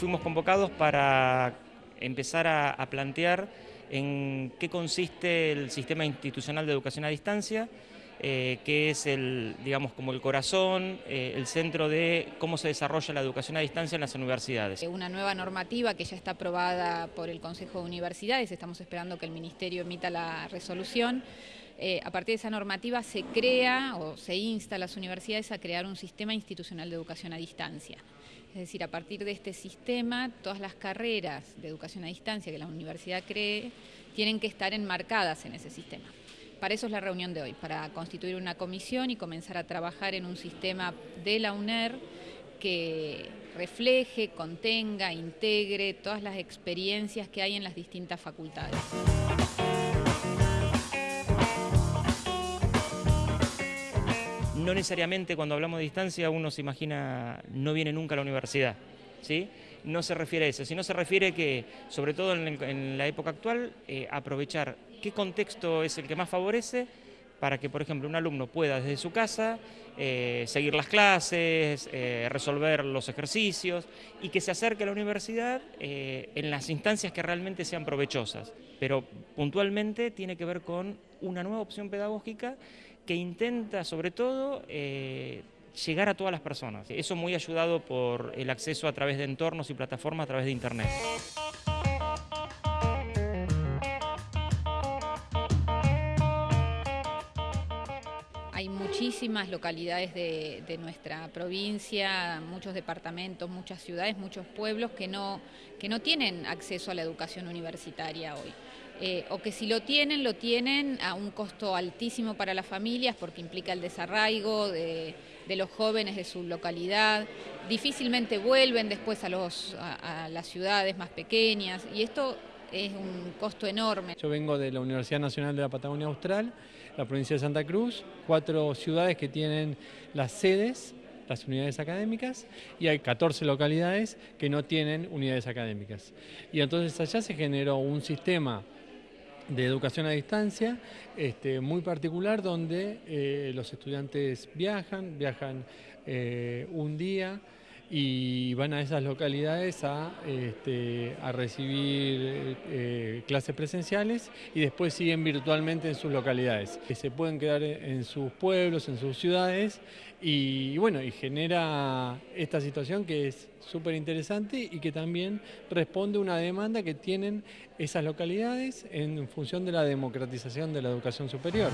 Fuimos convocados para empezar a, plantear en qué consiste el sistema institucional de educación a distancia, eh, que es el, digamos, como el corazón, eh, el centro de cómo se desarrolla la educación a distancia en las universidades. Una nueva normativa que ya está aprobada por el Consejo de Universidades, estamos esperando que el Ministerio emita la resolución. Eh, a partir de esa normativa se crea o se insta a las universidades a crear un sistema institucional de educación a distancia. Es decir, a partir de este sistema, todas las carreras de educación a distancia que la universidad cree tienen que estar enmarcadas en ese sistema. Para eso es la reunión de hoy, para constituir una comisión y comenzar a trabajar en un sistema de la UNER que refleje, contenga, integre todas las experiencias que hay en las distintas facultades. No necesariamente cuando hablamos de distancia uno se imagina no viene nunca a la universidad, ¿sí? No se refiere a eso, sino se refiere que, sobre todo en, la época actual, eh, aprovechar qué contexto es el que más favorece para que, por ejemplo, un alumno pueda desde su casa eh, seguir las clases, eh, resolver los ejercicios y que se acerque a la universidad en las instancias que realmente sean provechosas. Pero puntualmente tiene que ver con una nueva opción pedagógica que intenta sobre todo eh, llegar a todas las personas. Eso muy ayudado por el acceso a través de entornos y plataformas a través de Internet. Hay muchísimas localidades de, de, nuestra provincia, muchos departamentos, muchas ciudades, muchos pueblos que no, que no tienen acceso a la educación universitaria hoy. Eh, o que si lo tienen, lo tienen a un costo altísimo para las familias porque implica el desarraigo de, los jóvenes de su localidad, difícilmente vuelven después a, los, a, las ciudades más pequeñas y esto es un costo enorme. Yo vengo de la Universidad Nacional de la Patagonia Austral, la provincia de Santa Cruz, cuatro ciudades que tienen las sedes las unidades académicas y hay 14 localidades que no tienen unidades académicas. Y entonces allá se generó un sistema de educación a distancia este, muy particular donde eh, los estudiantes viajan, viajan eh, un día y van a esas localidades a, este, a recibir eh, clases presenciales y después siguen virtualmente en sus localidades. Se pueden quedar en sus pueblos, en sus ciudades y bueno, y genera esta situación que es súper interesante y que también responde a una demanda que tienen esas localidades en función de la democratización de la educación superior.